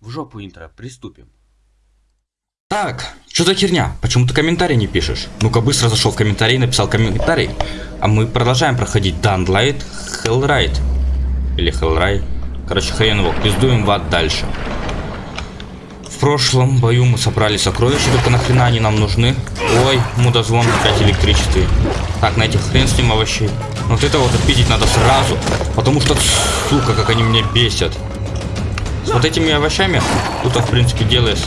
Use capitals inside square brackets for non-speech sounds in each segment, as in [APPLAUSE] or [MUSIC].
В жопу интро, приступим. Так, что за херня? Почему ты комментарий не пишешь? Ну-ка быстро зашел в комментарий, написал комментарий. А мы продолжаем проходить Dunlight Hellride. Или Hellride. Короче, хрен его, пиздуем в ад дальше. В прошлом бою мы собрали сокровища, только нахрена они нам нужны? Ой, мудозвон опять электричестве. Так, на этих хрен с ним овощей. Вот это вот отпиздить надо сразу, потому что, сука, как они меня бесят. Вот этими овощами тут, в принципе, делаешь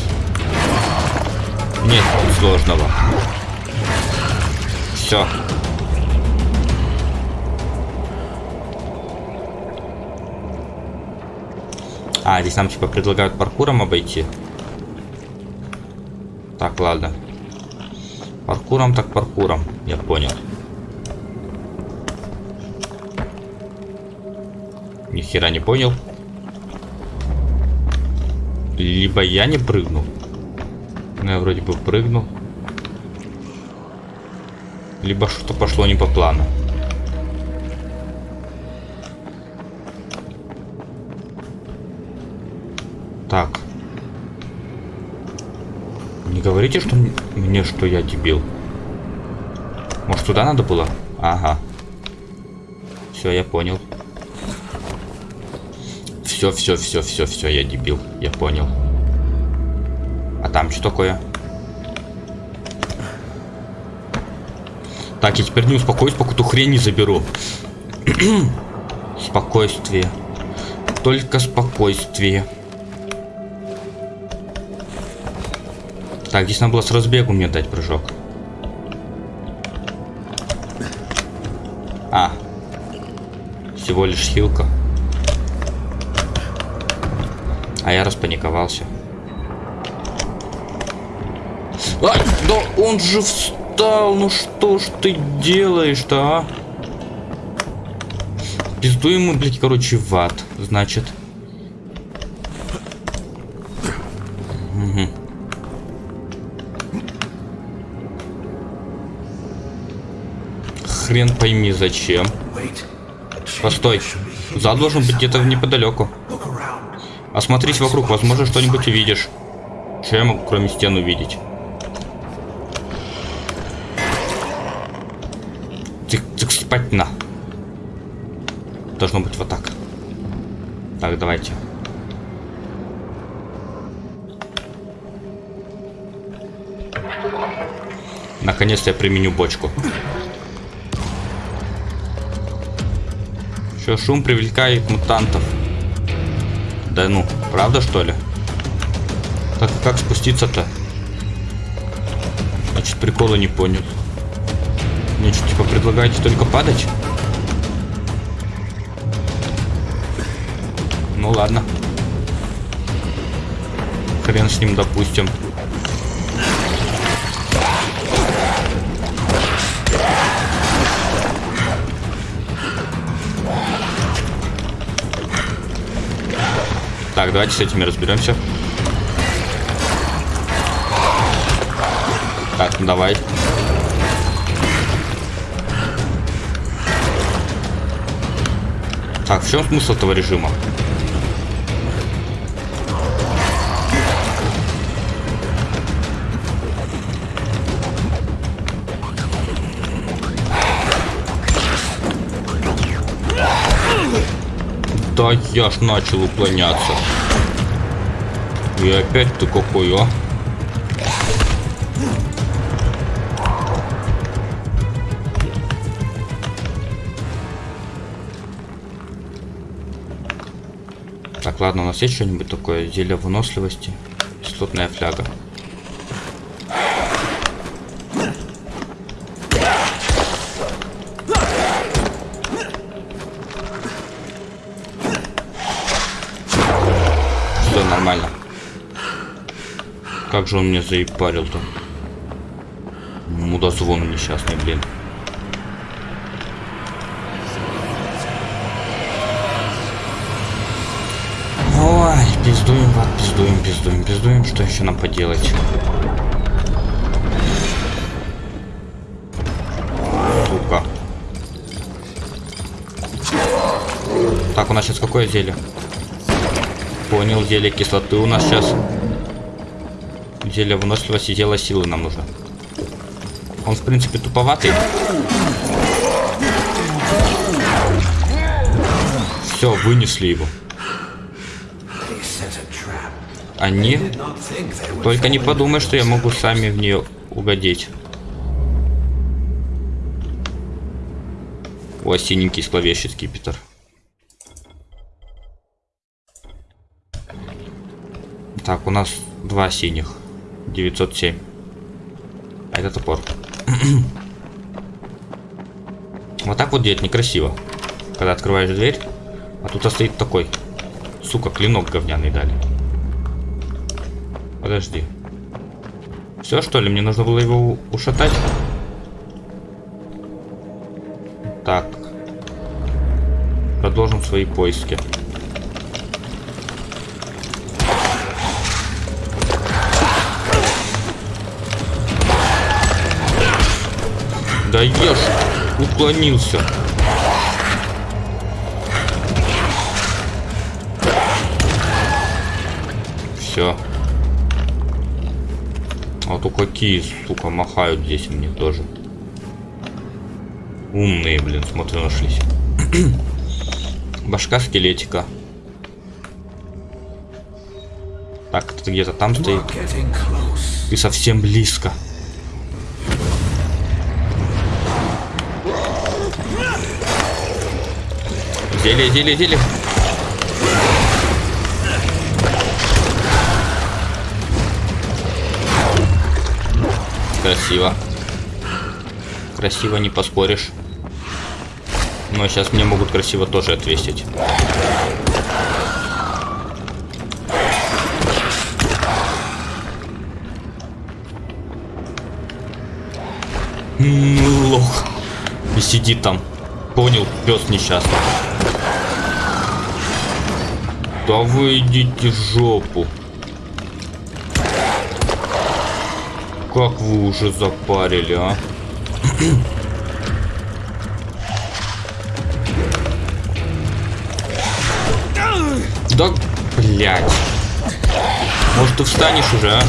нет сложного. Все. А, здесь нам типа предлагают паркуром обойти. Так, ладно. Паркуром так паркуром, я понял. Ни хера не понял. Либо я не прыгнул. Ну, я вроде бы прыгнул. Либо что-то пошло не по плану. Так. Не говорите, что мне, что я дебил. Может, туда надо было? Ага. Все, я понял. Все, все, все, все, все, я дебил. Я понял. А там что такое? Так, я теперь не успокоюсь, пока ту хрень не заберу. [CLEARS THROAT] спокойствие. Только спокойствие. Так, здесь надо было с разбегу мне дать прыжок. А. Всего лишь хилка. А я распаниковался. Ай, да он же встал, ну что ж ты делаешь-то, а? Пиздуем мы, блядь, короче, в ад, значит. Угу. Хрен пойми зачем. Постой. Зад должен быть где-то неподалеку. Осмотрись вокруг, возможно, что-нибудь увидишь. Что я могу, кроме стен, увидеть? спать на. Должно быть вот так. Так, давайте. Наконец-то я применю бочку. Что, шум привлекает мутантов. Да ну, правда что ли? Так как спуститься-то? Значит, прикола не понял. Мне что, типа, предлагаете только падать? Ну ладно. Хрен с ним, допустим. Давайте с этими разберемся. Так, ну давай. Так, в чем смысл этого режима? Да я ж начал уклоняться. И опять ты какой, а? Так, ладно, у нас есть что-нибудь такое? Зелье выносливости. Кислотная фляга. Как же он меня заебарил-то? Мудозвон несчастный, блин. Пиздуем, ват, пиздуем, пиздуем, пиздуем. Что еще нам поделать? Сука. Так, у нас сейчас какое зелье? Понял, зелье кислоты у нас сейчас. Зелье выносливости, зелье силы нам нужно. Он, в принципе, туповатый. Все, вынесли его. Они... Только не подумай, что я могу сами в нее угодить. О, синенький зловещий скипетр. Так, у нас два синих. 907. А это топор. [CLEARS THROAT] вот так вот делать некрасиво. Когда открываешь дверь, а тут стоит такой. Сука, клинок говняный дали. Подожди. Все, что ли? Мне нужно было его ушатать? Так. Продолжим свои поиски. Да ешь! Уклонился. Все. А то какие, сука, махают здесь мне тоже. Умные, блин, смотрю, нашлись. [CLEARS THROAT] Башка скелетика. Так, это где-то там стоит. И совсем близко. Зелье, зелье, зелье. Красиво. Красиво не поспоришь. Но сейчас мне могут красиво тоже отвесить. Лох. И сидит там. Понял, пес несчастный. Да вы идите в жопу. Как вы уже запарили, а? Да, блядь. Может, ты встанешь уже, а?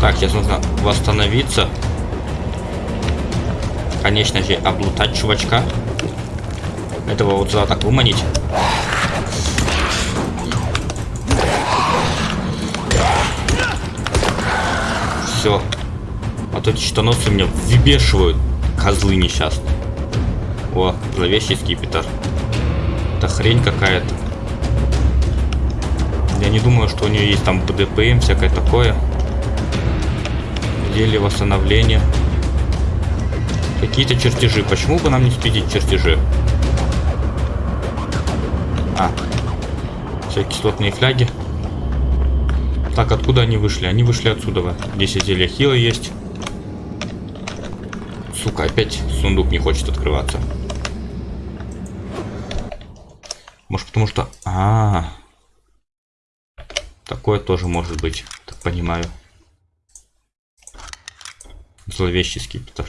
Так, сейчас нужно восстановиться. Конечно же, облутать чувачка. Этого вот сюда так выманить. Все. А то эти щитоносцы меня выбешивают. Козлы несчастные. О, зловещий скипетр. Это хрень какая-то. Я не думаю, что у нее есть там БДПМ, всякое такое. Зелье восстановления. Какие-то чертежи. Почему бы нам не спидить чертежи? А. Все кислотные фляги. Так, откуда они вышли? Они вышли отсюда. Здесь зелья хила есть. Сука, опять сундук не хочет открываться. Может потому что... А, -а, а Такое тоже может быть. Так понимаю. Зловещий скипетр.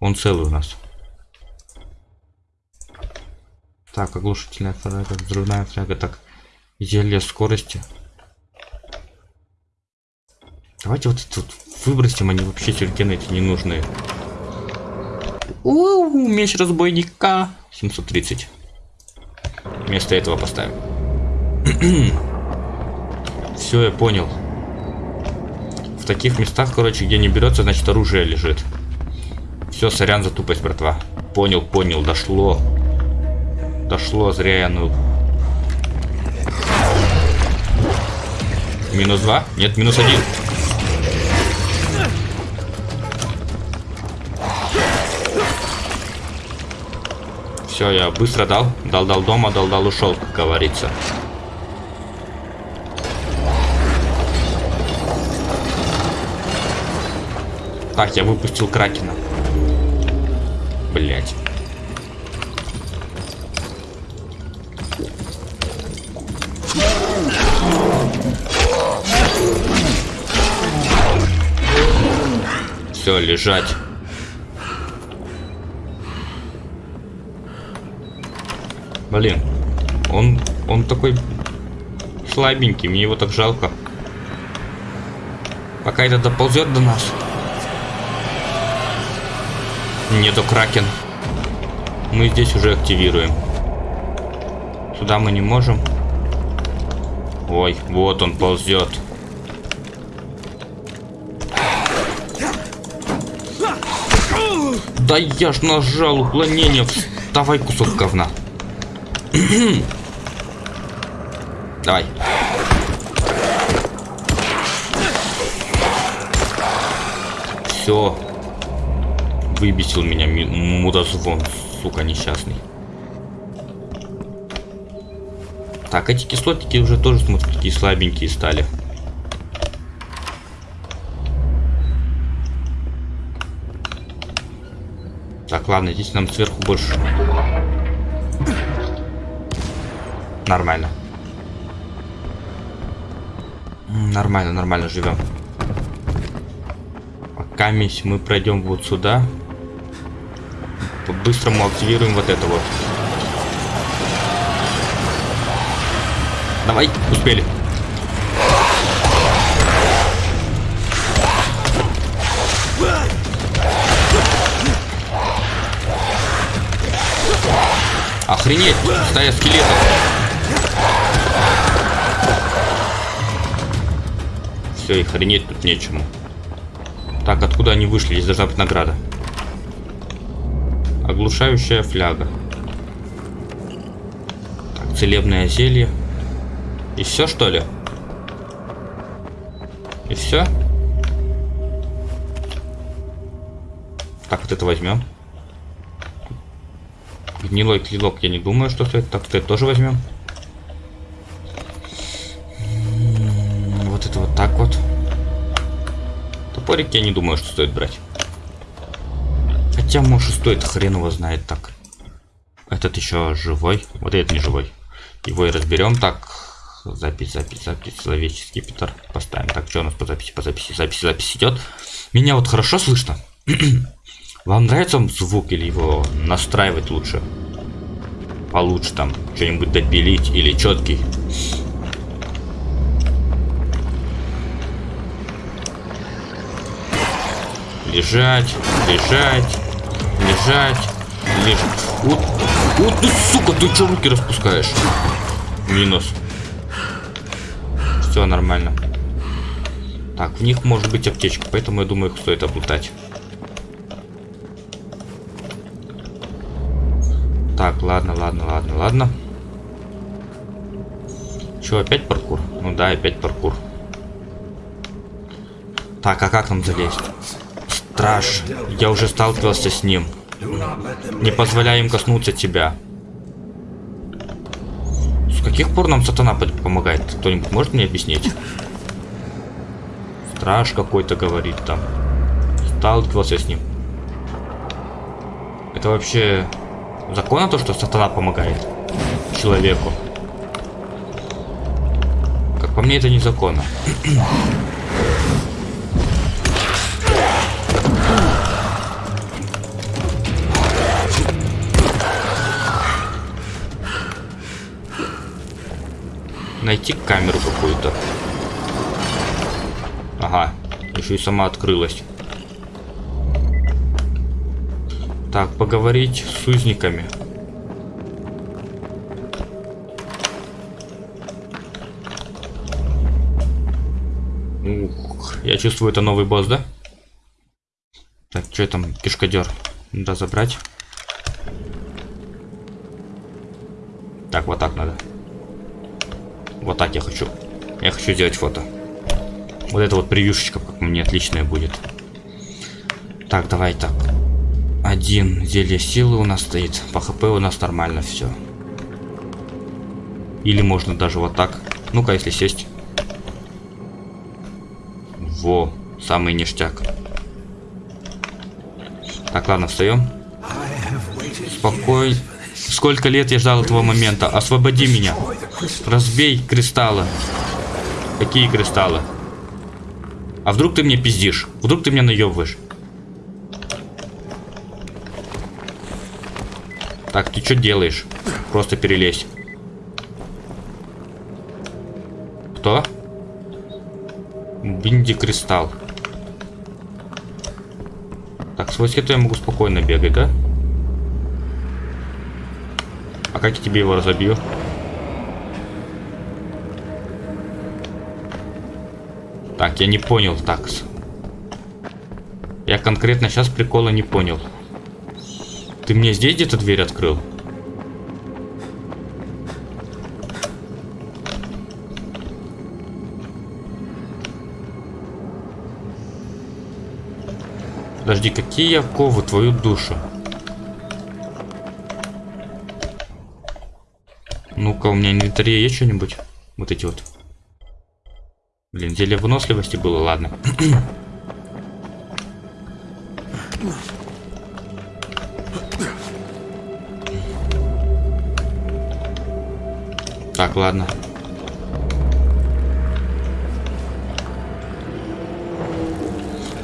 Он целый у нас. Так, оглушительная фляга, взрывная фляга. Так, зелье скорости. Давайте вот тут выбросим, они вообще сюрикены эти ненужные. У, меч разбойника. 730. Вместо этого поставим. [CLEARS THROAT] Все, я понял. В таких местах, короче, где не берется, значит оружие лежит. Все, сорян за тупость, братва. Понял, понял, дошло. Дошло, зря я ну. Минус два? Нет, минус один. Все, я быстро дал. Дал-дал дома, дал-дал ушел, как говорится. Так, я выпустил Кракена. Блять. Все, лежать. Блин, он, он такой слабенький, мне его так жалко. Пока это доползет до нас. Нету кракен. Мы здесь уже активируем. Сюда мы не можем. Ой, вот он ползет. Да я ж нажал уклонение. Давай кусок говна. Давай. Все. Выбесил меня мудозвон, сука, несчастный. Так, эти кислотники уже тоже, смотрю, такие слабенькие стали. Так, ладно, здесь нам сверху больше. Нормально. Нормально, нормально живем. Пока мы пройдем вот сюда. По-быстрому активируем вот это вот. Давай, успели. Охренеть, стая скелетов. Все, и хренеть тут нечему. Так, откуда они вышли? Здесь должна быть награда. Оглушающая фляга. Так, целебное зелье. И все, что ли? И все? Так, вот это возьмем. Гнилой клинок я не думаю, что стоит. Так, это тоже возьмем. Вот это вот так вот. Топорик я не думаю, что стоит брать. Хотя, может, стоит, хрен его знает так. Этот еще живой. Вот этот не живой. Его и разберем. Так, запись, запись, запись. Человеческий Питер. Поставим. Так, что у нас по записи, по записи, запись, запись идет. Меня вот хорошо слышно? [CLEARS THROAT] Вам нравится звук или его настраивать лучше? Получше там что-нибудь допилить или четкий. Лежать, лежать, лежать, лежать. Вот, вот ты, сука, ты что руки распускаешь? Минус. Все нормально. Так, в них может быть аптечка, поэтому я думаю, их стоит облутать. Так, ладно, ладно, ладно, ладно. Че, опять паркур? Ну да, опять паркур. Так, а как нам залезть? Страж, я уже сталкивался с ним. Не позволяй им коснуться тебя. С каких пор нам сатана помогает? Кто-нибудь может мне объяснить? Страж какой-то говорит там. Сталкивался с ним. Это вообще Законно то, что сатана помогает человеку? Как по мне, это незаконно. Найти камеру какую-то. Ага, еще и сама открылась. Так, поговорить с узниками. Ух, я чувствую, это новый босс, да? Так, что там, кишкодер? Надо забрать. Так, вот так надо. Вот так я хочу. Я хочу сделать фото. Вот это вот превьюшечка, как мне отличная будет. Так, давай так. Один зелье силы у нас стоит. По хп у нас нормально все. Или можно даже вот так. Ну-ка, если сесть. Во, самый ништяк. Так, ладно, встаем. Спокойно. Сколько лет я ждал этого момента. Освободи меня. Разбей кристаллы. Какие кристаллы? А вдруг ты мне пиздишь? Вдруг ты меня наебываешь? Так, ты что делаешь? Просто перелезь. Кто? Бинди Кристалл. Так, с войски я могу спокойно бегать, да? А как я тебе его разобью? Я не понял, такс. Я конкретно сейчас прикола не понял. Ты мне здесь где-то дверь открыл? Подожди, какие я ковы твою душу? Ну-ка, у меня инвентаре есть что-нибудь? Вот эти вот. Зелье выносливости было, ладно. так, ладно.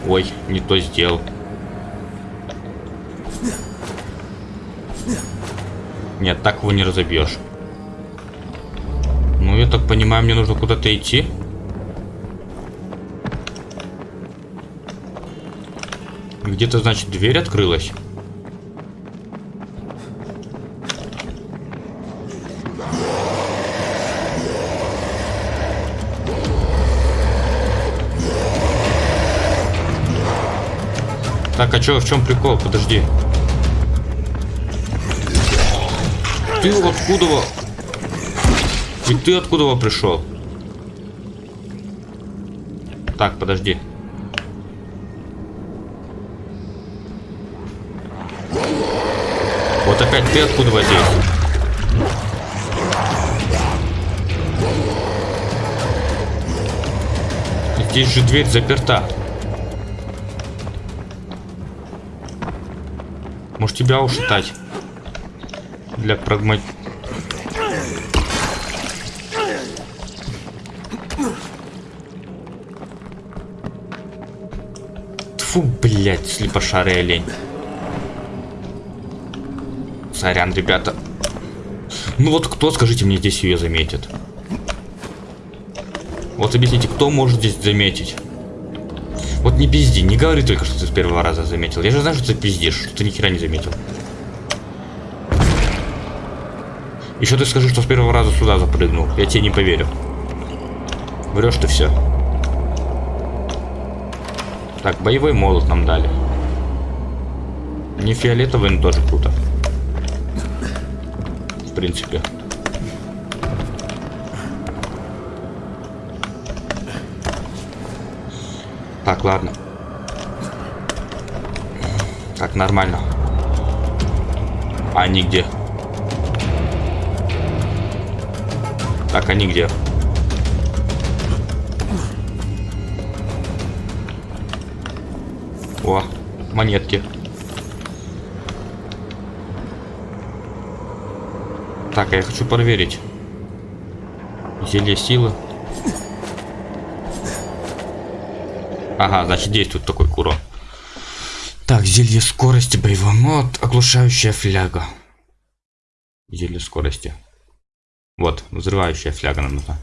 Ой, не то сделал. Нет, так его не разобьешь. Ну, я так понимаю, мне нужно куда-то идти. Где-то, значит, дверь открылась. Так, а чё, в чем прикол? Подожди. Ты откуда? И ты откуда пришел? Так, подожди. Опять ты откуда здесь? Здесь же дверь заперта. Может тебя ушатать? Для прагмат... Фу, блядь, слепошарый олень. Сорян, ребята. Ну вот кто, скажите мне, здесь ее заметит? Вот объясните, кто может здесь заметить? Вот не пизди, не говори только, что ты с первого раза заметил. Я же знаю, что ты пиздишь, что ты ни хера не заметил. Еще ты скажи, что с первого раза сюда запрыгнул. Я тебе не поверю. Врешь ты все. Так, боевой молот нам дали. Не фиолетовый, но тоже круто. Принципе. Так, ладно. Так, нормально. А они где? Так, они где? О, монетки. Так, а я хочу проверить. Зелье силы. Ага, значит действует такой куро. Так, зелье скорости, боевой мод, оглушающая фляга. Зелье скорости. Вот, взрывающая фляга нам нужна.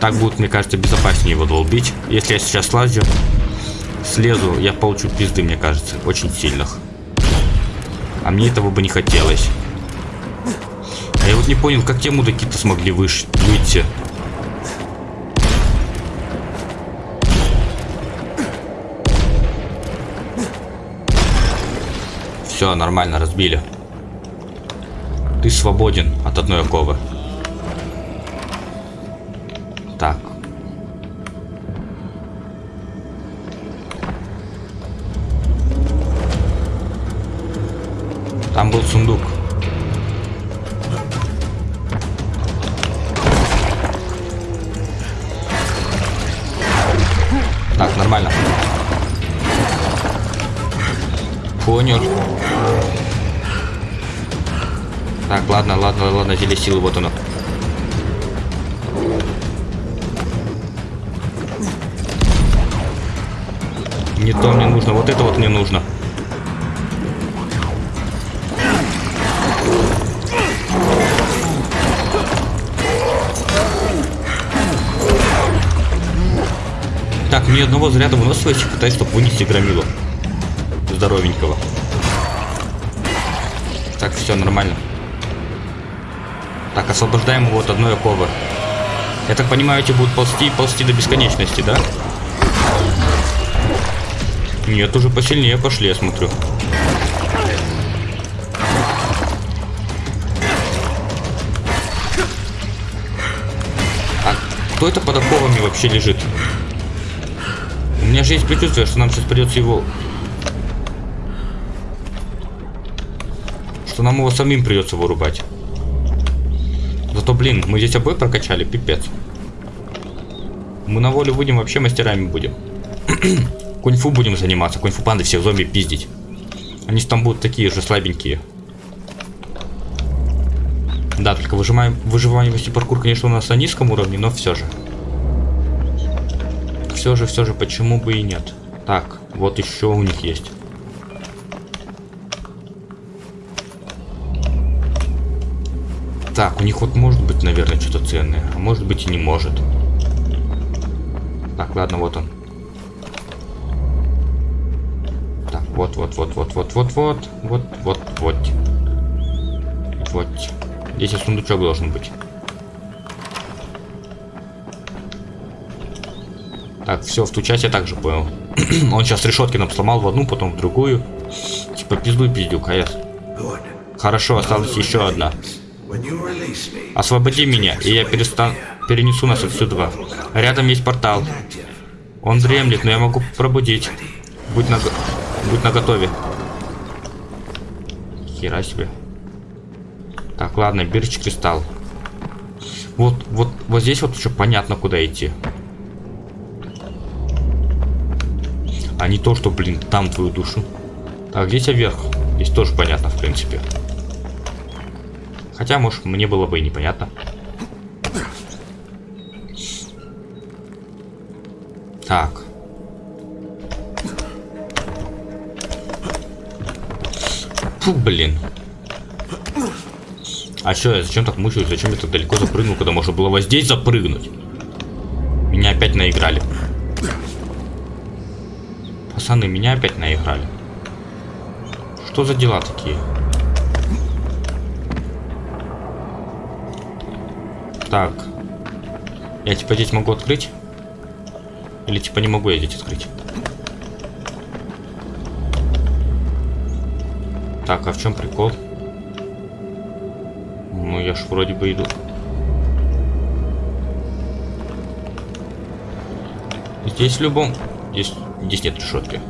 Так будет, мне кажется, безопаснее его долбить. Если я сейчас слазю, слезу, я получу пизды, мне кажется, очень сильных. А мне этого бы не хотелось. А я вот не понял, как те мудаки-то смогли выш выйти. Все, нормально, разбили. Ты свободен от одной оковы. Там был сундук. Так, нормально. Понял. Так, ладно, ладно, ладно, телесила, вот оно. Не то мне нужно, вот это вот мне нужно. Так, мне одного заряда выносливости хватает, чтобы вынести громилу. Здоровенького. Так, все нормально. Так, освобождаем его от одной оковы. Я так понимаю, эти будут ползти и ползти до бесконечности, да? Нет, уже посильнее пошли, я смотрю. А кто это под оковами вообще лежит? Меня же есть предчувствие, что нам сейчас придется его... Что нам его самим придется вырубать. Зато, блин, мы здесь обои прокачали, пипец. Мы на волю выйдем, вообще мастерами будем. [CLEARS THROAT] Кунь-фу будем заниматься, кунь-фу панды всех зомби пиздить. Они там будут такие же слабенькие. Да, только выжимаем, выживаемость и паркур, конечно, у нас на низком уровне, но все же. Все же, все же, почему бы и нет. Так, вот еще у них есть. Так, у них вот может быть, наверное, что-то ценное, а может быть и не может. Так, ладно, вот он. Так, вот, вот, вот, вот, вот, вот, вот, вот, вот, вот. Вот. Здесь сундучок должен быть. Так, все, в ту часть я также понял. [CLEARS THROAT] Он сейчас решетки нам сломал в одну, потом в другую. Типа пиздуй, пиздюк, АЭС. Хорошо, осталась еще одна. Освободи меня, и я перестану... Перенесу нас отсюда. Рядом есть портал. Он дремлет, но я могу пробудить. Будь на, Будь на готове. Хера себе. Так, ладно, бирч кристалл. Вот, вот, вот здесь вот еще понятно, куда идти. А не то, что, блин, там твою душу. Так, здесь вверх. Здесь тоже понятно, в принципе. Хотя, может, мне было бы и непонятно. Так. Фу, блин. А что, я зачем так мучаюсь? Зачем я так далеко запрыгнул, когда можно было вот здесь запрыгнуть? Меня опять наиграли. Пацаны, меня опять наиграли. Что за дела такие? Так. Я типа здесь могу открыть? Или типа не могу я здесь открыть? Так, а в чем прикол? Ну, я ж вроде бы иду. Здесь в любом... Здесь, здесь нет решетки.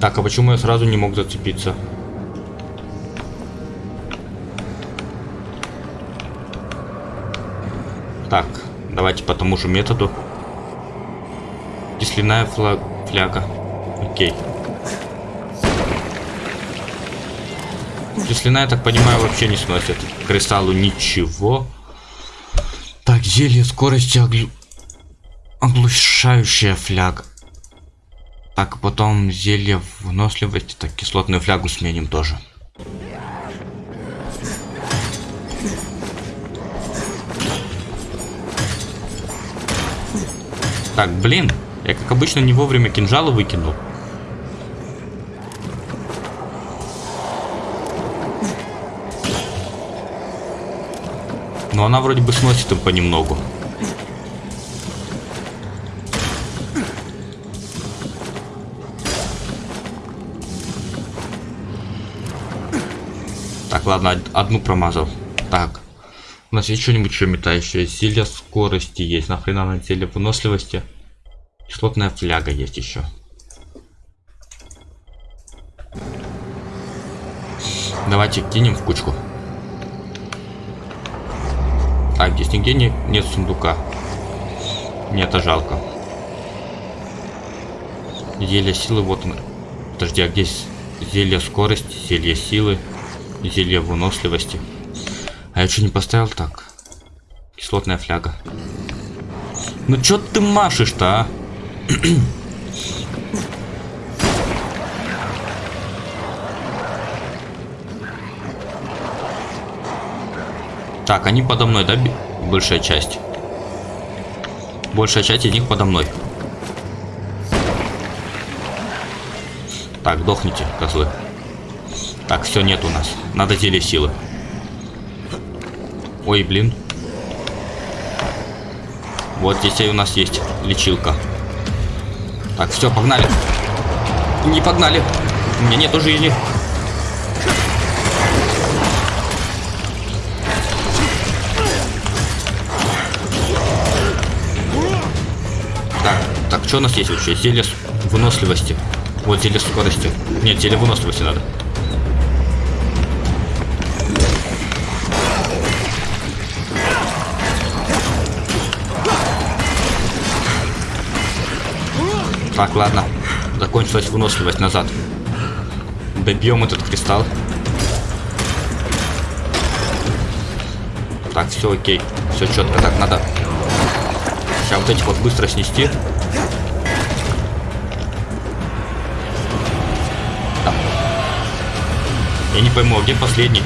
Так, а почему я сразу не мог зацепиться? Так, давайте по тому же методу. Кисляная флаг... фляга. Окей. Кисляная, я так понимаю, вообще не сносит. Кристаллу ничего. Так, зелье скорости оглю... оглушающая фляга. Так, потом зелье выносливости. Так, кислотную флягу сменим тоже. Так, блин. Я, как обычно, не вовремя кинжалы выкинул. Но она вроде бы сносит им понемногу. Так, ладно, одну промазал. Так. У нас есть что-нибудь еще метающее? Зелье скорости есть. Нахрена на зелье выносливости? Кислотная фляга есть еще. Давайте кинем в кучку. Так, здесь нигде не, нет сундука. Мне это жалко. Зелье силы, вот он. Подожди, а где зелье скорости, зелье силы, зелье выносливости? А я что не поставил так? Кислотная фляга. Ну чё ты машешь-то, а? [CLEARS THROAT] Так, они подо мной, да, большая часть? Большая часть из них подо мной. Так, дохните, козлы. Так, все, нет у нас. Надо зелье силы. Ой, блин. Вот здесь у нас есть лечилка. Так, все, погнали. Не погнали. У меня нету жизни. Так, так, что у нас есть вообще? Зелье выносливости. Вот зелье скорости. Нет, зелье выносливости надо. Так, ладно. Закончилась выносливость назад. Добьем этот кристалл. Так, все окей. Все четко. Так, надо сейчас вот этих вот быстро снести. Так. Я не пойму, а где последний?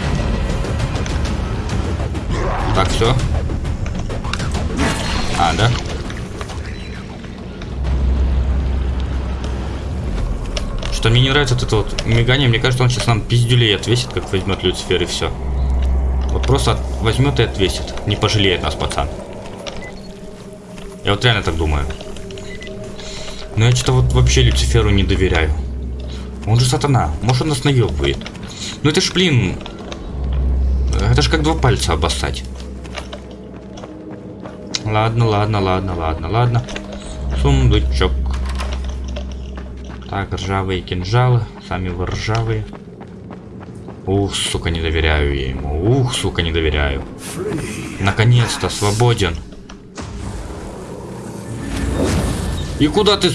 Так, все. А, да? Что мне не нравится вот это вот мигание. Мне кажется, он сейчас нам пиздюлей отвесит, как возьмет Люцифер и все. Вот просто возьмет и отвесит. Не пожалеет нас, пацан. Я вот реально так думаю. Но я что-то вот вообще Люциферу не доверяю. Он же сатана. Может он нас наебывает. Ну это ж, блин... Это ж как два пальца обоссать. Ладно, ладно, ладно, ладно, ладно. Сундучок. Так, ржавые кинжалы. Сами вы ржавые. Ух, сука, не доверяю я ему. Ух, сука, не доверяю. Наконец-то, свободен. И куда ты...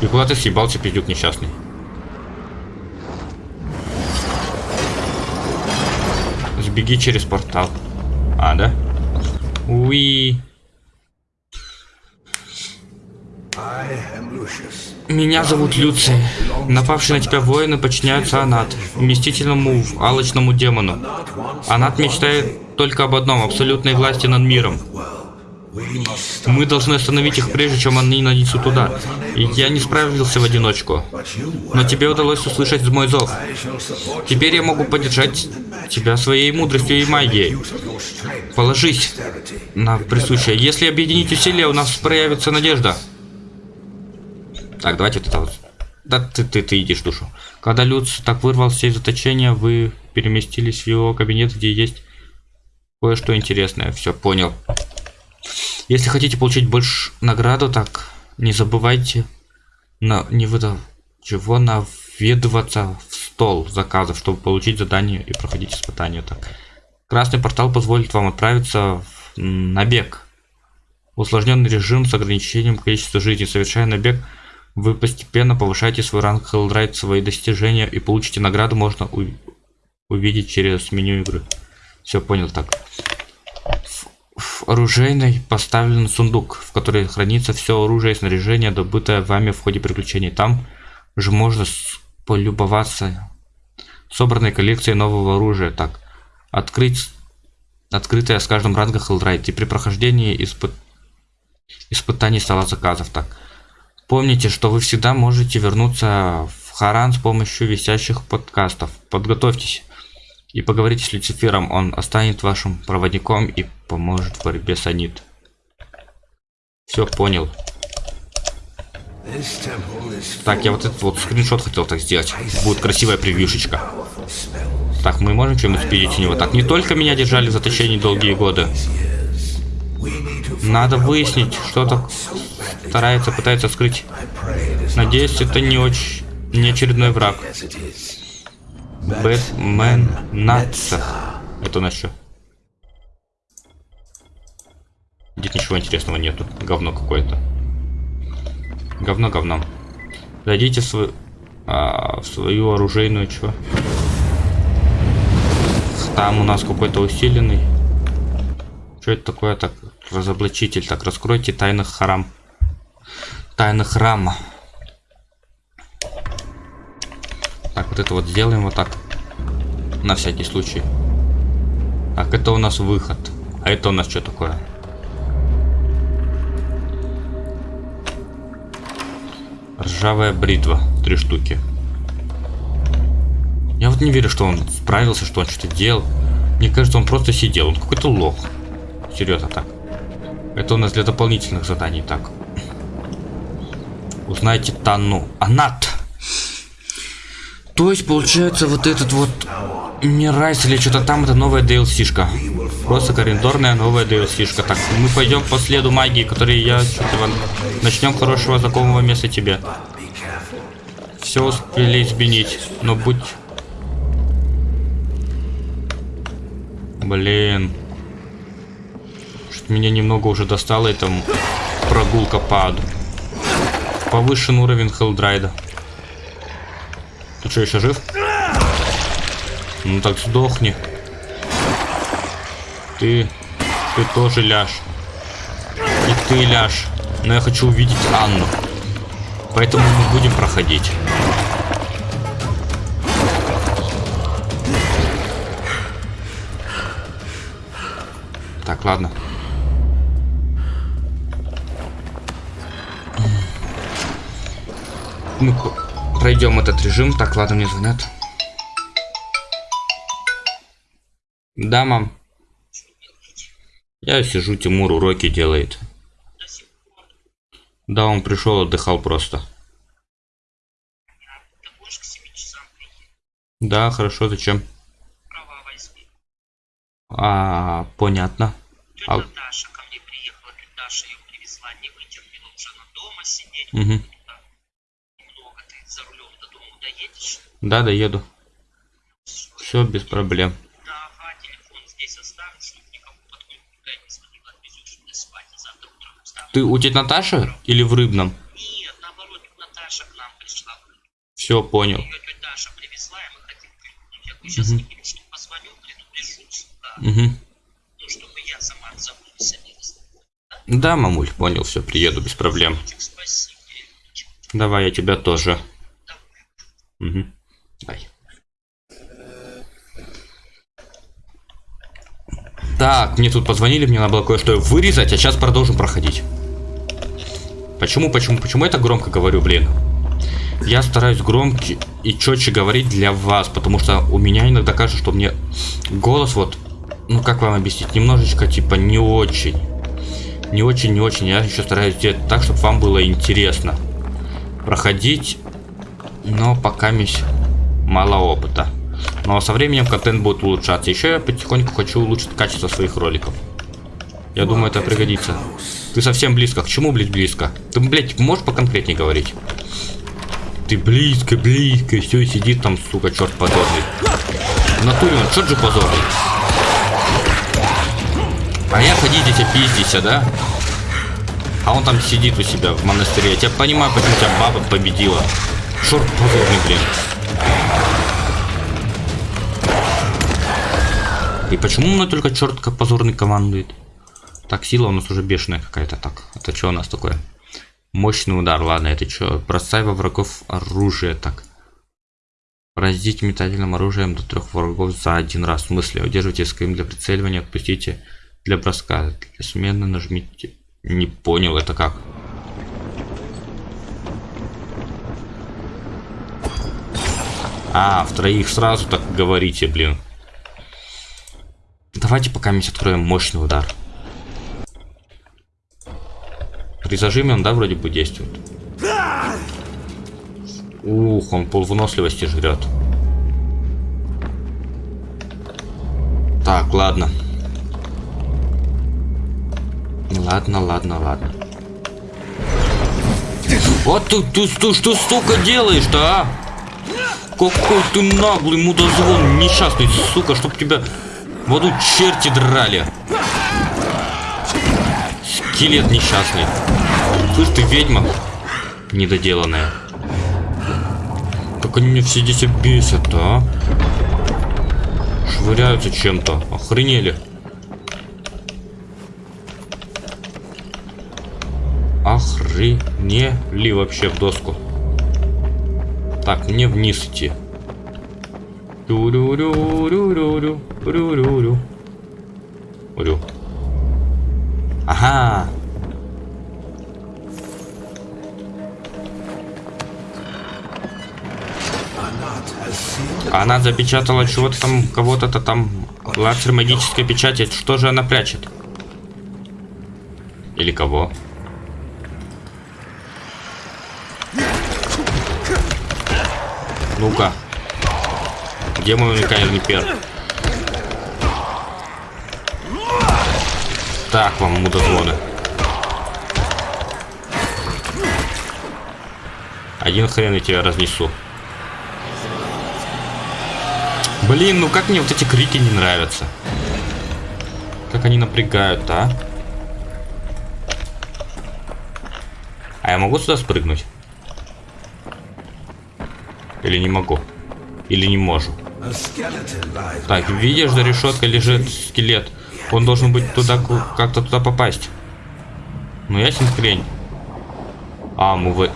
И куда ты съебался, пиздюк несчастный? Сбеги через портал. А, да? Уи. Меня зовут Люций. Напавшие на тебя воины подчиняются Анат, вместительному алочному демону. Анат мечтает только об одном – абсолютной власти над миром. Мы должны остановить их, прежде чем они нанесут туда. И я не справился в одиночку. Но тебе удалось услышать мой зов. Теперь я могу поддержать тебя своей мудростью и магией. Положись на присущее. Если объединить усилия, у нас проявится надежда. Так, давайте это вот. Да ты, ты, ты идешь душу. Когда Люц так вырвался из заточения, вы переместились в его кабинет, где есть кое-что интересное. Все, понял. Если хотите получить больше награду, так не забывайте на не выдав чего наведываться в стол заказов, чтобы получить задание и проходить испытания. Так. Красный портал позволит вам отправиться в набег. Усложненный режим с ограничением количества жизни. Совершая набег, вы постепенно повышаете свой ранг Hellride, свои достижения и получите награду, можно увидеть через меню игры. Все, понял так в оружейной поставлен сундук, в который хранится все оружие и снаряжение, добытое вами в ходе приключений. Там же можно полюбоваться собранной коллекцией нового оружия. Так, открыть открытая с каждым рангом Hellride. И при прохождении испы... испытаний стола заказов. Так, помните, что вы всегда можете вернуться в Харан с помощью висящих подкастов. Подготовьтесь и поговорите с Люцифером, он останет вашим проводником и поможет в борьбе с Анит. Все, понял. Так, я вот этот вот скриншот хотел так сделать. Будет красивая превьюшечка. Так, мы можем чем-нибудь у него? Так, не только меня держали в заточении долгие годы. Надо выяснить, что так старается, пытается скрыть. Надеюсь, это не очень не очередной враг. Бэтмен Натса. Это на что? Здесь ничего интересного нету. Говно какое-то. Говно говном. Зайдите в, свой, а, в свою оружейную, что? Там у нас какой-то усиленный. Что это такое? Так, разоблачитель. Так, раскройте тайных храм. Тайных храма. Так, вот это вот сделаем вот так. На всякий случай. Так, это у нас выход. А это у нас что такое? Ржавая бритва. Три штуки. Я вот не верю, что он справился, что он что-то делал. Мне кажется, он просто сидел. Он какой-то лох. Серьезно так. Это у нас для дополнительных заданий так. Узнайте Тану. Анат. То есть, получается, вот этот вот Мирайс или что-то там, это новая DLC-шка. Просто коридорная новая DLC-шка. Так, мы пойдем по следу магии, который я. Начнем хорошего знакомого места тебе. Все успели изменить, но будь... Блин. Меня немного уже достало, это прогулка по аду. Повышен уровень Хелдрайда. Ты что, еще жив? Ну так сдохни. Ты... Ты тоже ляж. И ты ляж. Но я хочу увидеть Анну. Поэтому мы будем проходить. Так, ладно. Мы пройдем этот режим. Так, ладно, мне звонят. Да, мам. Я сижу, Тимур уроки делает. Да, он пришел, отдыхал просто. Да, хорошо, зачем? А, понятно. Тетя А- Даша ко мне приехала, Даша ее привезла, не вытерпела уже на дома сидеть. Угу. Да. Немного ты за рулем до дома доедешь. Да, доеду. Все без проблем. Да, не. Ты у тети Наташи или в Рыбном? Нет, наоборот, Наташа к нам пришла. Все, понял. Ее тетя Даша привезла, и мы хотим. Я сейчас Мгм. mm что позвоню, предупрежу, да. Угу. Ну, чтобы я сама а не раз. Да, мамуль, понял, все, приеду без проблем. Давай, я тебя тоже. Угу. Ай. Так, мне тут позвонили, мне надо было кое-что вырезать, а сейчас продолжим проходить. Почему, почему, почему я так громко говорю, блин? Я стараюсь громче и четче говорить для вас, потому что у меня иногда кажется, что мне голос вот, ну как вам объяснить, немножечко типа не очень. Не очень, не очень. Я еще стараюсь сделать так, чтобы вам было интересно проходить, но пока мись мало опыта. Но со временем контент будет улучшаться. Еще я потихоньку хочу улучшить качество своих роликов. Я думаю, это пригодится. Ты совсем близко. К чему, блядь, близко? Ты, блядь, можешь поконкретнее говорить? Ты близко, близко. Все, сидит там, сука, черт позорный. В натуре он, черт же позорный. А я ходи здесь опиздися, да? А он там сидит у себя в монастыре. Я тебя понимаю, почему тебя баба победила. Шорт позорный, блин. И почему мной только черт позорный командует? Так, сила у нас уже бешеная какая-то. Так, это что у нас такое? Мощный удар, ладно, это что? Бросай во врагов оружие, так. Поразите метательным оружием до трех врагов за один раз. В смысле, удерживайте СКМ для прицеливания, отпустите для броска. Для смены нажмите. Не понял, это как? А, в троих сразу так говорите, блин. Давайте пока мы откроем мощный удар. При зажиме он, да, вроде бы действует. Ух, он пол выносливости жрет. Так, ладно. Ладно, ладно, ладно. Вот ты, ты, ты что, сука, делаешь-то, а? Какой ты наглый мудозвон, несчастный, сука, чтоб тебя Воду черти драли. Скелет несчастный. Слышь, ты ведьма недоделанная. Как они меня все здесь бесят, а? Швыряются чем-то. Охренели. Охренели вообще в доску. Так, мне вниз идти. Тю-рю-рю-рю-рю-рю, рю-рю-рю. Рю. Ага. Она запечатала чего-то там, кого-то-то там. Лазер магической печати. Что же она прячет? Или кого? Ну-ка. Где мой уникальный пер? Так вам мудозвоны. Один хрен я тебя разнесу. Блин, ну как мне вот эти крики не нравятся? Как они напрягают, а? А я могу сюда спрыгнуть? Или не могу? Или не можу? Так, видишь, за решеткой лежит скелет. Он должен быть туда, как-то туда попасть. Ну, ясен хрень. А, мы вы...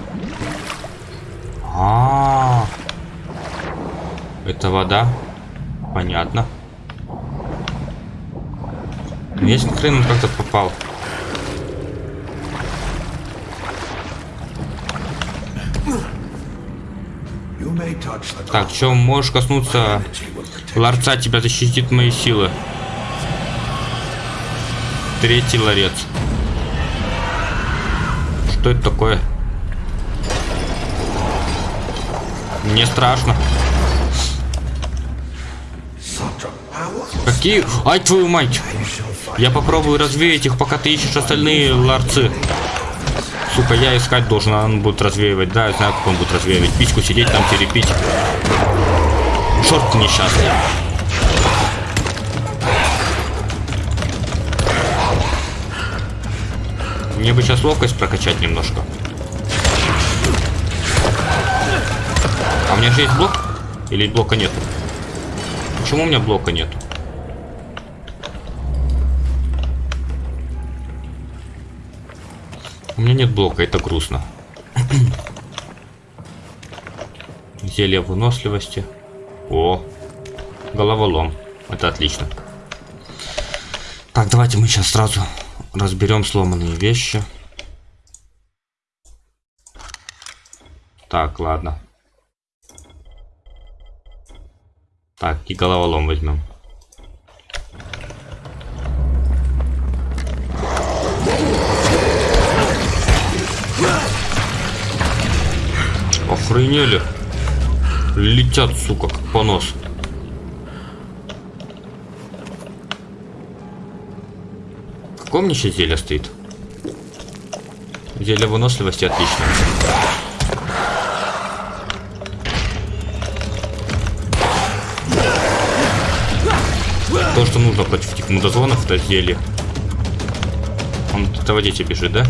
А, -а, а Это вода? Понятно. Ну, ясен хрен он как-то попал. Так, что, можешь коснуться ларца, тебя защитит мои силы. Третий ларец. Что это такое? Мне страшно. Какие? Ай, твою мать! Я попробую развеять их, пока ты ищешь остальные ларцы. Сука, я искать должен, он будет развеивать. Да, я знаю, как он будет развеивать. Пичку сидеть там, терепить. Черт несчастный. Мне бы сейчас ловкость прокачать немножко. А у меня же есть блок? Или блока нет? Почему у меня блока нет? У меня нет блока, это грустно. Зелье выносливости. О, головолом. Это отлично. Так, давайте мы сейчас сразу разберем сломанные вещи. Так, ладно. Так, и головолом возьмем. Охренели. Летят, сука, как понос. Какое мне еще зелье стоит? Зелье выносливости отлично. То, что нужно против этих мудозвонов, это зелье. Он до воде бежит, да?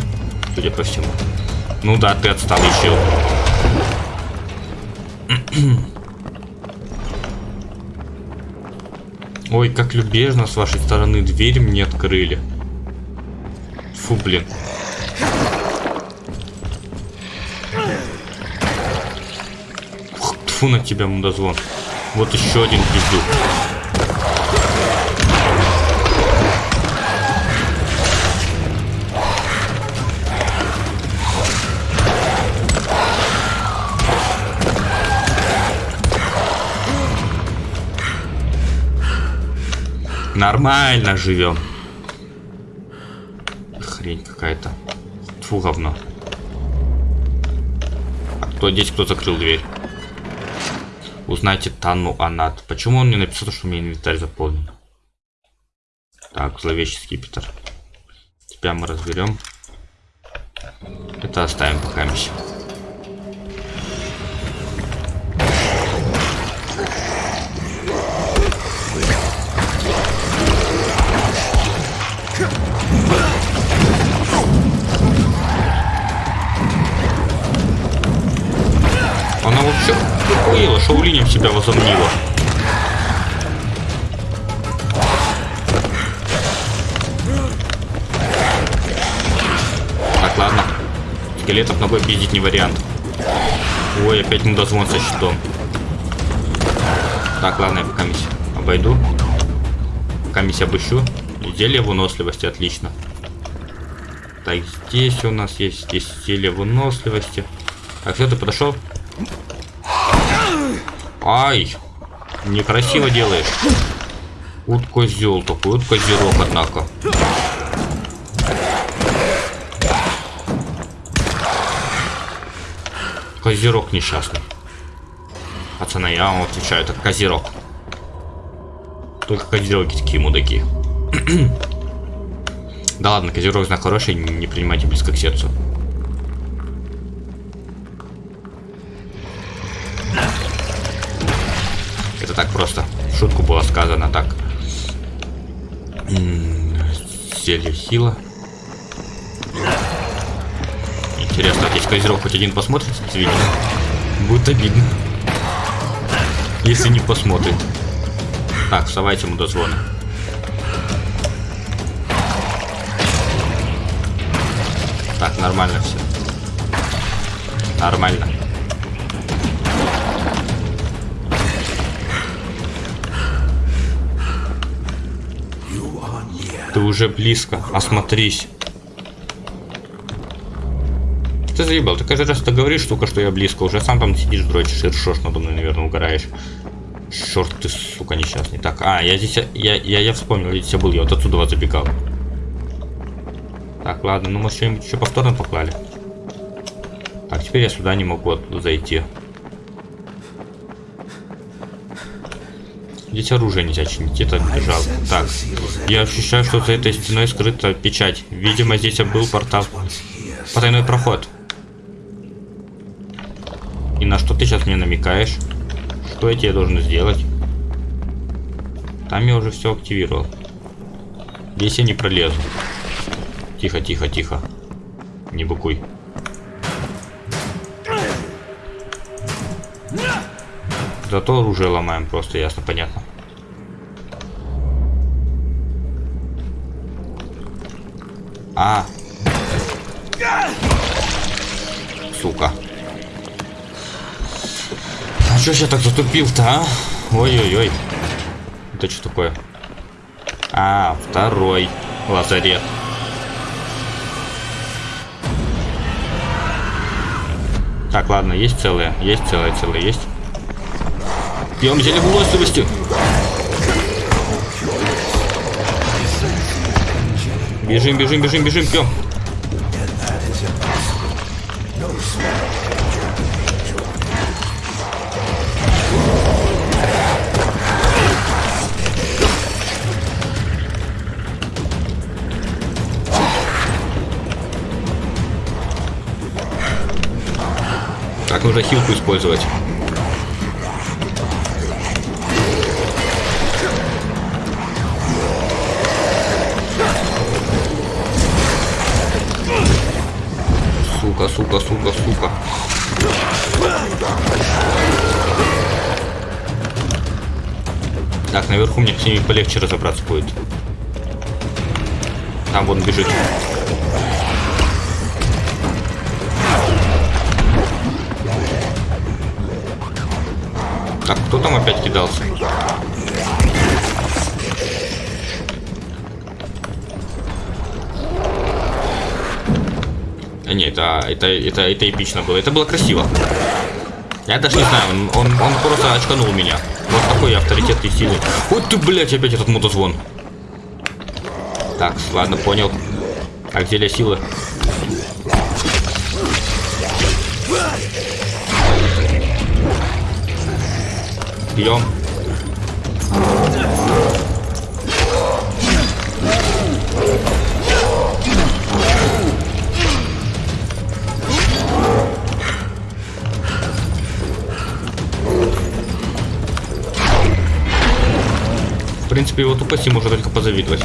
Судя по всему. Ну да, ты отстал еще. Ой, как любезно с вашей стороны дверь мне открыли. Фу, блин. Фу на тебя, мудозвон. Вот еще один пиздюк. Нормально живем. Хрень какая-то. Фу, говно. А кто здесь, кто закрыл дверь? Узнайте Тану Анат. Почему он не написал, что у меня инвентарь заполнен? Так, зловещий скипетр. Тебя мы разберем. Это оставим пока миссию. Охуела, шаулинем себя возомнила. Так, ладно. скелетов ногой пиздить не вариант. Ой, опять мудозвон со щитом. Так, ладно, я пока обойду. Пока миссию обыщу. Зелье выносливости, отлично. Так, здесь у нас есть зелье выносливости. Так, все, ты подошел? Ай! Некрасиво делаешь. Вот козел такой, вот козерок, однако. Козерог несчастный. Пацаны, я вам отвечаю, это козерог. Только козероги такие мудаки. [CLEARS THROAT] да ладно, козерог знак хороший, не принимайте близко к сердцу. Зелье хила. Интересно, здесь козерог хоть один посмотрит видео? Будет обидно. Если не посмотрит. Так, вставайте ему дозвоны. Так, нормально все. Нормально. Ты уже близко. Осмотрись. Ты заебал, ты каждый раз ты говоришь только, что я близко. Уже сам там сидишь, дрочишь и ршешь надо мной, наверное, угораешь. Черт ты, сука, несчастный. Так, а, я здесь, я, я, я вспомнил, я здесь был, я вот отсюда вот забегал. Так, ладно, ну мы что-нибудь еще повторно поклали. Так, теперь я сюда не могу зайти. Здесь оружие нельзя чинить, это жалко. Так, я ощущаю, что за этой стеной скрыта печать. Видимо, здесь был портал. Потайной проход. И на что ты сейчас мне намекаешь? Что я тебе должен сделать? Там я уже все активировал. Здесь я не пролезу. Тихо, тихо, тихо. Не быкуй. Зато оружие ломаем просто, ясно, понятно. А. Сука. А чё я так затупил-то, а? Ой-ой-ой. Это что такое? А, второй лазарет. Так, ладно, есть целые, есть целые, целые, есть. Пьем зелье выносливости. Бежим, бежим, бежим, бежим, пьем. Так, нужно хилку использовать. Ними полегче разобраться будет. Там вон бежит. Так, кто там опять кидался? А, нет, это, это, это, это эпично было. Это было красиво. Я даже не знаю, он, он, он просто очканул меня. Вот такой авторитет и силы. Вот ты, блядь, опять этот мотозвон. Так, ладно, понял. Так, зелье силы. Пьем. Принципе, его тупости можно только позавидовать.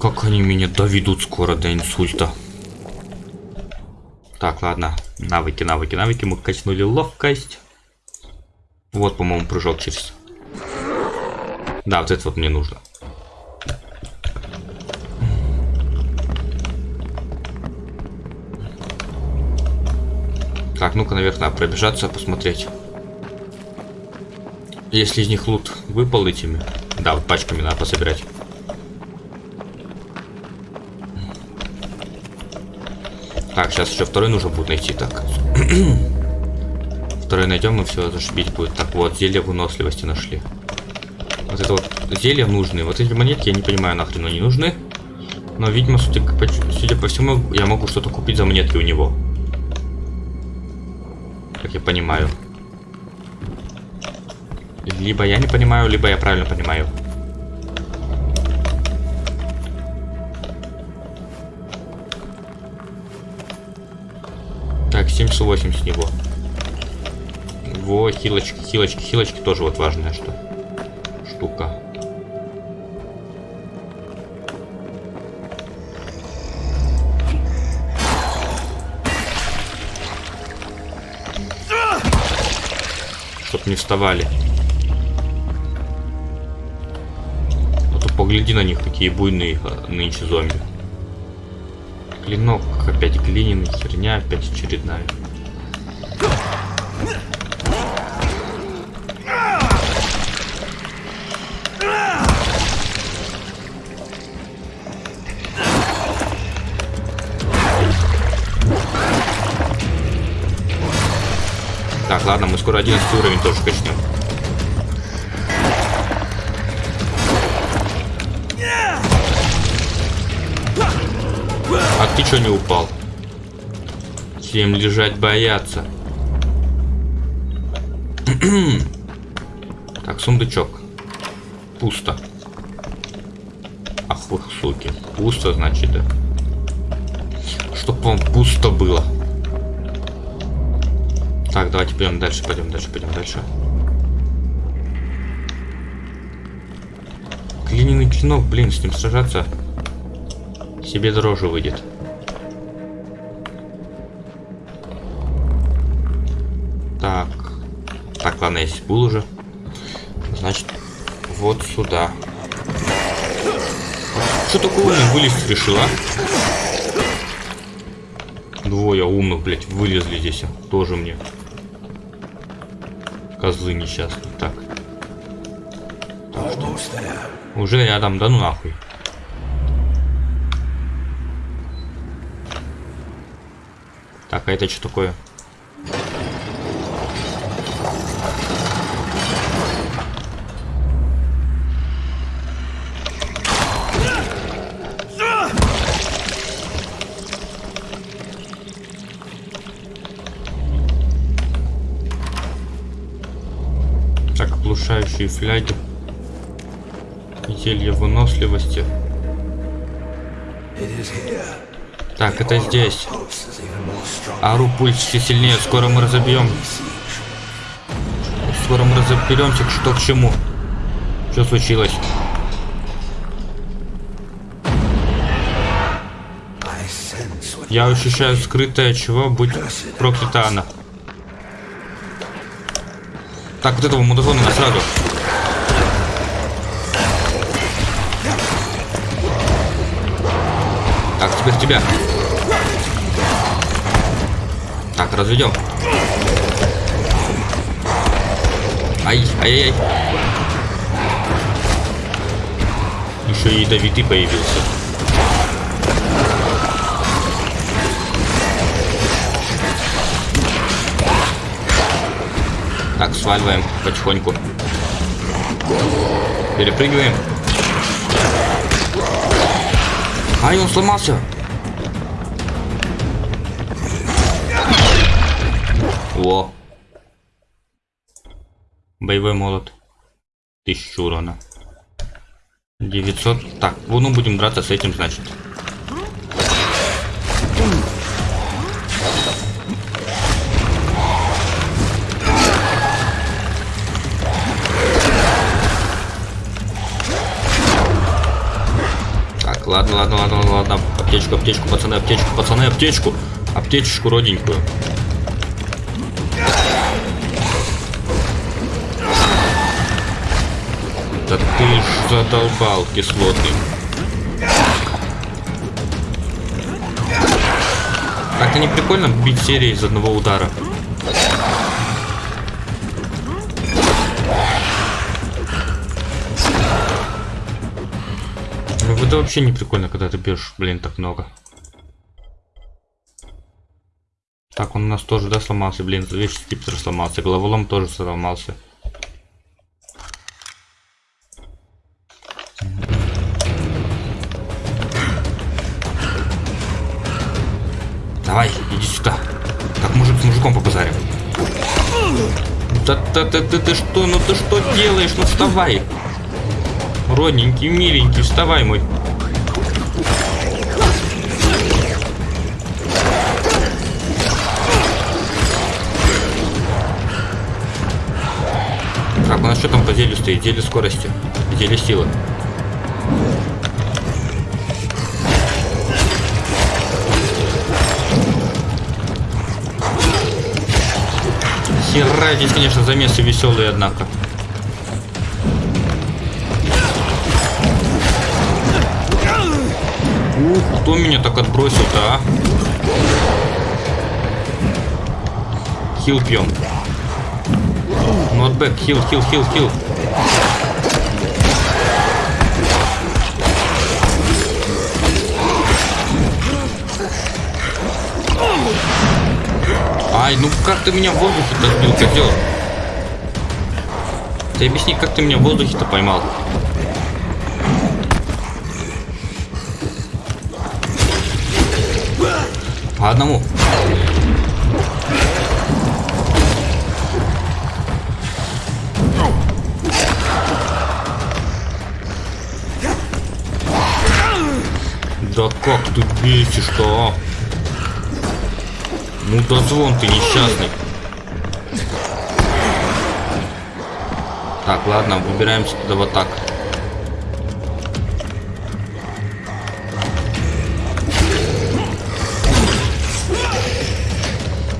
Как они меня доведут скоро до инсульта. Так, ладно. Навыки, навыки, навыки. Мы качнули ловкость. Вот, по-моему, прыжок через. Да, вот это вот мне нужно. Так, ну-ка наверх надо пробежаться, посмотреть. Если из них лут выпал этими. Да, вот пачками надо пособирать. Так, сейчас еще второй нужно будет найти. Так. [CLEARS THROAT] второй найдем, и все, зашибить будет. Так, вот, зелье выносливости нашли. Вот это вот зелья нужны. Вот эти монетки, я не понимаю, нахрен они нужны. Но, видимо, судя судя по всему, я могу что-то купить за монетки у него. Как я понимаю. Либо я не понимаю, либо я правильно понимаю. Так, 78 с него. Во, хилочки, хилочки, хилочки тоже вот важная что. Штука. Чтоб не вставали. А то погляди на них, какие буйные а, нынче зомби. Клинок опять глиняный, херня опять очередная. Ладно, мы скоро 11 уровень тоже качнем. А ты что не упал? Всем лежать бояться. [CLEARS THROAT] так, сундучок. Пусто. Ах вы суки. Пусто, значит, да. Чтоб вам пусто было. Так, давайте пойдем дальше, пойдем дальше, пойдем дальше. Глиняный клинок, блин, с ним сражаться себе дороже выйдет. Так. Так, ладно, если был уже. Значит, вот сюда. Что такое умный вылезть решила? Двое умных, блядь, вылезли здесь. Тоже мне. Козлы несчастные. Так. так что? Уже рядом, да ну нахуй. Так, а это что такое? Оглушающие фляги. Зелье выносливости. Так, это здесь. Ару пульс все сильнее. Скоро мы разобьем. Скоро мы разоберемся, что к чему. Что случилось? Я ощущаю скрытое чего, будь проклята она. Так, вот этого мудазона на сразу. Тебя. Так, разведем. Ай, ай-яй-яй. Еще и ядовитый появился. Так, сваливаем потихоньку. Перепрыгиваем. Ай, он сломался. Боевой молот. Тысячу урона. 900. Так, ну будем драться с этим, значит. Так, ладно, ладно, ладно, ладно. Аптечку, аптечку, пацаны, аптечку, пацаны, аптечку. Аптечку родненькую. Да ты ж задолбал кислотный. Так-то не прикольно бить серии из одного удара. Ну это вообще не прикольно, когда ты бьешь, блин, так много. Так, он у нас тоже, да, сломался, блин, весь скипетр сломался, головолом тоже сломался. Давай, иди сюда. Так, мужик с мужиком побазарим. Да, да, да, да, ты что, ну ты что делаешь? Ну вставай. Родненький, миленький, вставай мой. Так, у нас что там по зелью стоит? Зелье скорости, зелье силы. Хера, здесь, конечно, замесы веселые, однако. Ух, кто меня так отбросил-то, а? Хил пьем. Нотбэк, хил, хил, хил, хил. Ай, ну как ты меня в воздухе-то сбил, козел? Ты объясни, как ты меня в воздухе-то поймал? По одному. Да как ты бесишь-то, а? Ну да звон ты несчастный. Так, ладно, выбираемся туда вот так.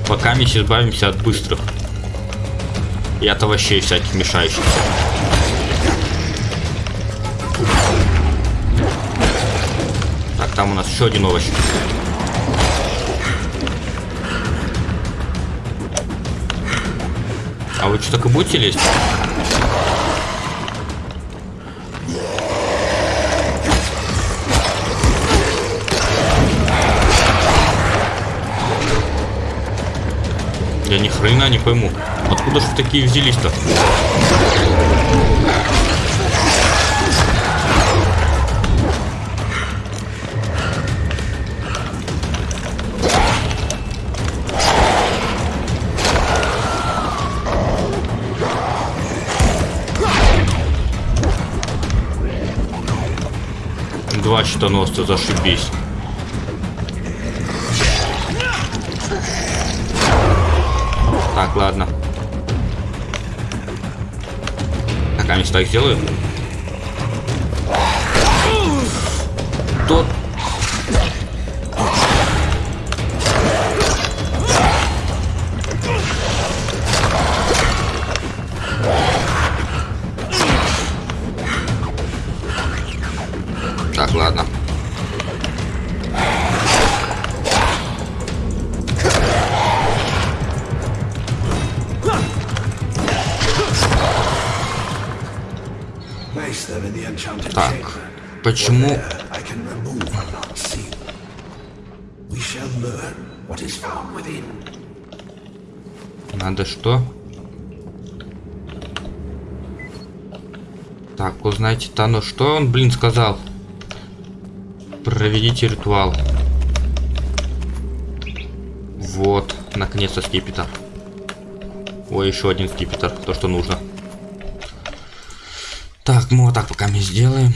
Пока мы избавимся от быстрых. И от овощей всяких мешающихся. Так, там у нас еще один овощ. А вы что, так и будете лезть? Я ни хрена не пойму. Откуда же такие взялись-то? Два щитоносца, зашибись. Так, ладно. Так, а так сделаю. Тот. Found within. Надо что? Так, узнайте Тану, что он, блин, сказал? Проведите ритуал. Вот, наконец-то скипетр. Ой, еще один скипетр, то, что нужно. Так, мы вот так пока мы сделаем.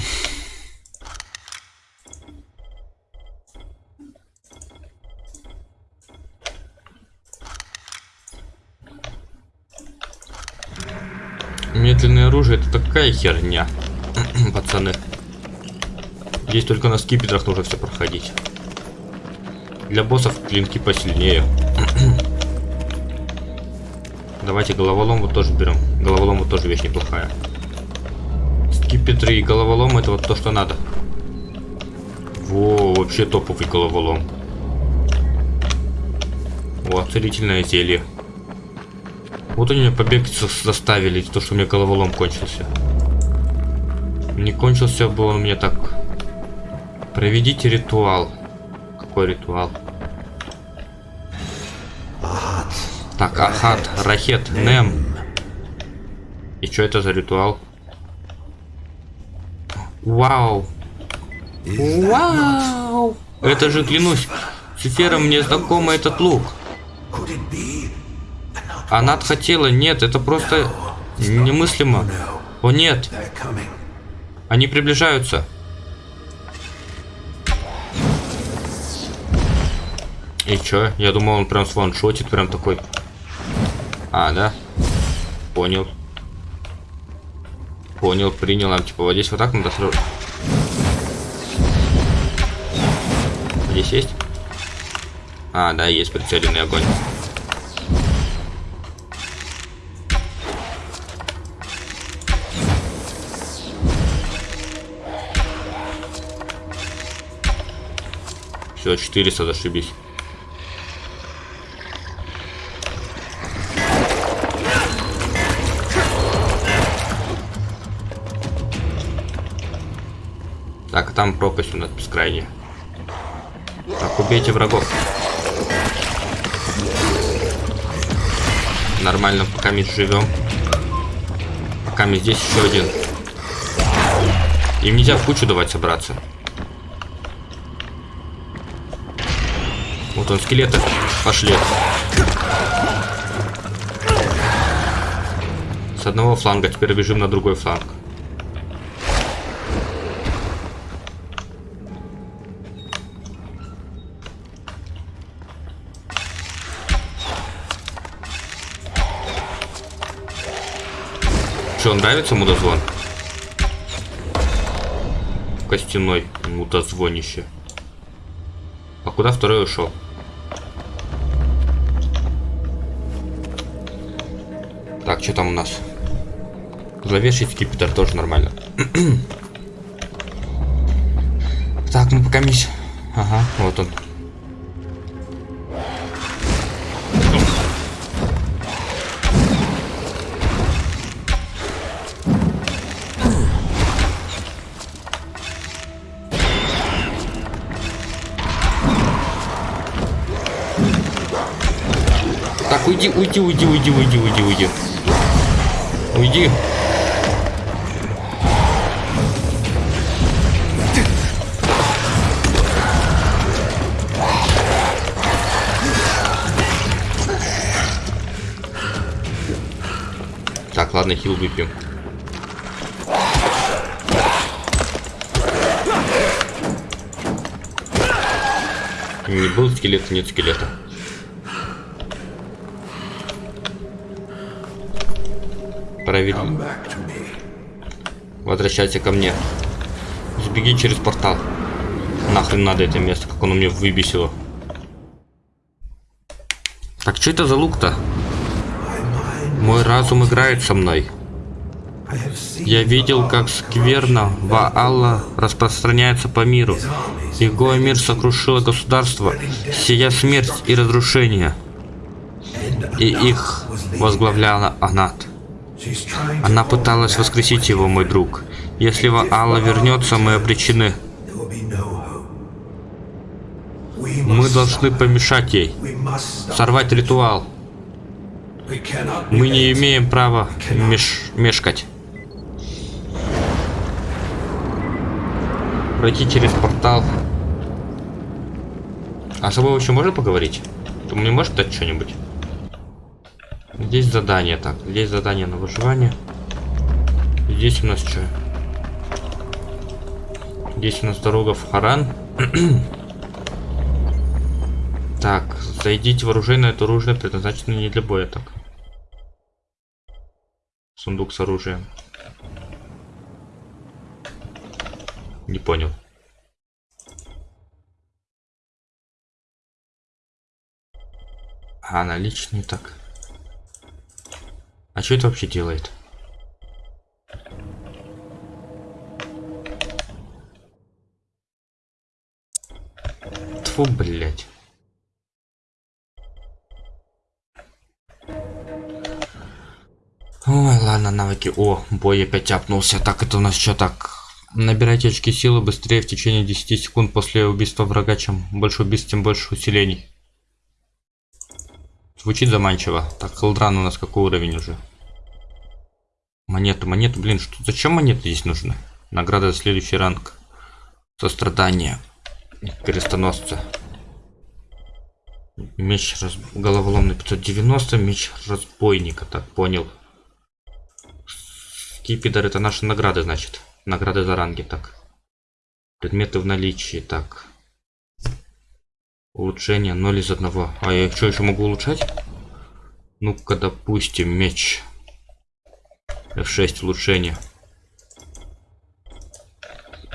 Медленное оружие это такая херня, [CLEARS THROAT] пацаны. Здесь только на скипетрах нужно все проходить. Для боссов клинки посильнее. [CLEARS THROAT] Давайте головолом вот тоже берем. Головолом вот тоже вещь неплохая. Скипетры и головолом это вот то, что надо. Во, вообще топовый головолом. О, целительное зелье. Вот они меня побег за- заставили, то, что у меня головолом кончился. Не кончился бы он мне так. Проведите ритуал. Какой ритуал? Так, Ахат, Рахет, Нем. И что это за ритуал? Вау! Вау! Это же, клянусь, Цифером мне знакомый этот лук. Она хотела, нет, это просто немыслимо. О нет, они приближаются. И чё? Я думал, он прям сваншотит, прям такой. А, да? Понял. Понял, принял. А, типа, вот здесь вот так надо сразу. Здесь есть? А, да, есть прицеленный огонь. Все, 400, зашибись. Там пропасть у нас бескрайняя. Так, убейте врагов. Нормально, пока мы живем. Пока мы здесь еще один. Им нельзя в кучу давать собраться. Вот он, скелеты. Пошли. С одного фланга, теперь бежим на другой фланг. Что, нравится мудозвон? Костяной мудозвонище. А куда второй ушел? Так, что там у нас? Зловещий скипетр тоже нормально. [CLEARS THROAT] так, мы пока мись. Ага, вот он. Уйди, уйди, уйди, уйди, уйди, уйди, уйди. Уйди. Так, ладно, хил выпьем. Не был скелет, нет скелета. Me. Возвращайся ко мне. Сбеги через портал. Нахрен надо это место, как оно мне выбесило. Так что это за лук-то? Мой разум играет со мной. Я видел, как скверно Ваалла распространяется по миру. Его мир сокрушило государство, сия смерть и разрушение. И их возглавляла Анат. Она пыталась воскресить его, мой друг. Если Ваалла вернется, мы обречены. Мы должны помешать ей. Сорвать ритуал. Мы не имеем права меш... мешкать. Пройти через портал. А с собой вообще можно поговорить? Ты мне можешь дать что-нибудь? Здесь задание, так. Здесь задание на выживание. Здесь у нас что? Здесь у нас дорога в Харан. [CLEARS THROAT] так, зайдите в оружейное, это оружие предназначено не для боя, так. Сундук с оружием. Не понял. А, наличный так. А что это вообще делает? Тфу, блядь. Ой, ладно, навыки. О, бой опять апнулся. Так, это у нас что так? Набирайте очки силы быстрее в течение 10 секунд после убийства врага. Чем больше убийств, тем больше усилений. Звучит заманчиво. Так, Хелдран у нас какой уровень уже? Монету, монету, блин, что, зачем монеты здесь нужны? Награда за следующий ранг. Сострадание. Крестоносца. Меч раз... головоломный 590, меч разбойника, так понял. Скипидер это наши награды, значит. Награды за ранги, так. Предметы в наличии, так. Улучшение 0 из 1. А я что еще могу улучшать? Ну-ка, допустим, меч. F6 улучшение.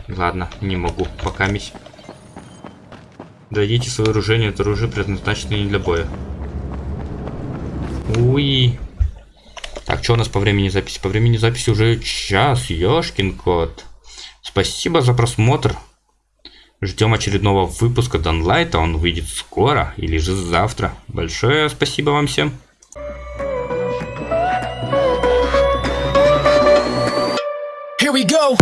Ладно, не могу. Пока мись. Дойдите свое оружие, это оружие предназначено не для боя. Уи. Так, что у нас по времени записи? По времени записи уже час, ёшкин кот. Спасибо за просмотр. Ждем очередного выпуска Данлайта, он выйдет скоро или же завтра. Большое спасибо вам всем. Here we go.